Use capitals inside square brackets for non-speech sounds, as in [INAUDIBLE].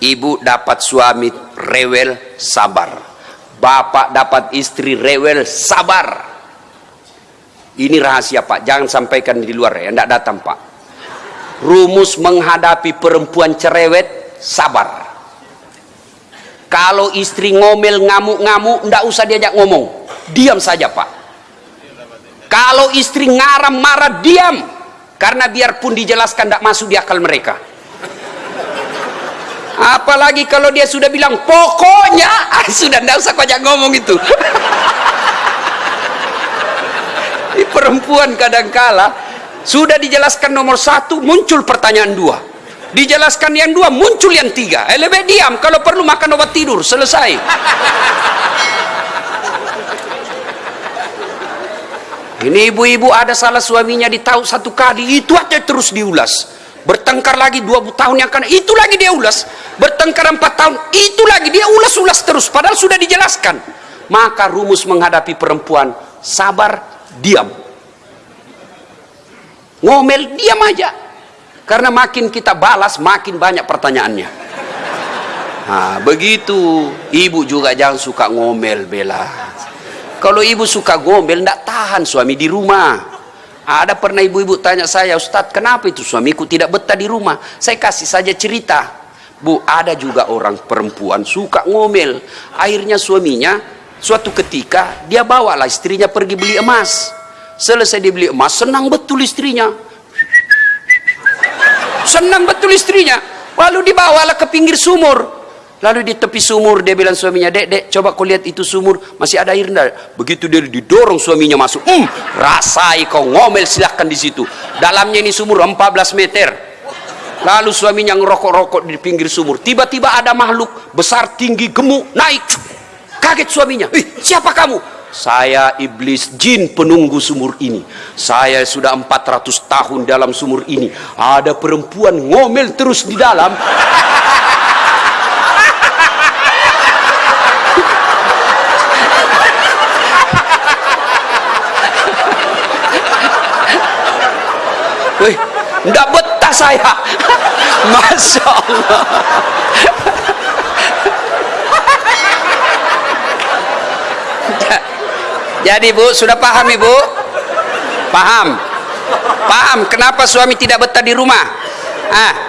ibu dapat suami rewel sabar. Bapak dapat istri rewel sabar. Ini rahasia pak. Jangan sampaikan di luar ya. Tidak datang pak. Rumus menghadapi perempuan cerewet sabar. Kalau istri ngomel ngamuk-ngamuk tidak usah diajak ngomong. Diam saja pak. Kalau istri ngaram marah diam. Karena biarpun dijelaskan tidak masuk di akal mereka apalagi kalau dia sudah bilang pokoknya [LAUGHS] ah, sudah tidak usah kajak ngomong itu. Ini perempuan kadangkala sudah dijelaskan nomor satu muncul pertanyaan dua. Dijelaskan yang dua muncul yang tiga. Eh, lebih diam kalau perlu makan obat tidur selesai. Ini ibu-ibu ada salah suaminya ditahu satu kali itu aja terus diulas bertengkar lagi dua tahun yang akan itu lagi dia ulas. Bertengkar empat tahun. Itu lagi dia ulas-ulas terus. Padahal sudah dijelaskan. Maka rumus menghadapi perempuan sabar diam. Ngomel diam aja. Karena makin kita balas makin banyak pertanyaannya. Nah, begitu. Ibu juga jangan suka ngomel bela kalau ibu suka ngomel tidak tahan suami di rumah ada pernah ibu-ibu tanya saya Ustadz kenapa itu suamiku tidak betah di rumah? Saya kasih saja cerita. Bu ada juga orang perempuan suka ngomel. Akhirnya suaminya suatu ketika dia bawalah istrinya pergi beli emas. Selesai dibeli emas senang betul istrinya. Senang betul istrinya. Lalu dibawalah ke pinggir sumur lalu di tepi sumur dia bilang suaminya dek dek coba kau lihat itu sumur masih ada air enggak? Begitu dia didorong suaminya masuk hmm, rasai kau ngomel silahkan di situ. Dalamnya ini sumur 14 meter. Lalu suaminya ngerokok-rokok di pinggir sumur. Tiba-tiba ada makhluk besar tinggi gemuk naik. Kaget suaminya Ih, siapa kamu? Saya iblis jin penunggu sumur ini. Saya sudah 400 tahun dalam sumur ini. Ada perempuan ngomel terus di dalam [LAUGHS] Wih, enggak betah saya. [LAUGHS] Masya Allah. Jadi bu, sudah paham ibu? Paham? Paham kenapa suami tidak betah di rumah? Ah.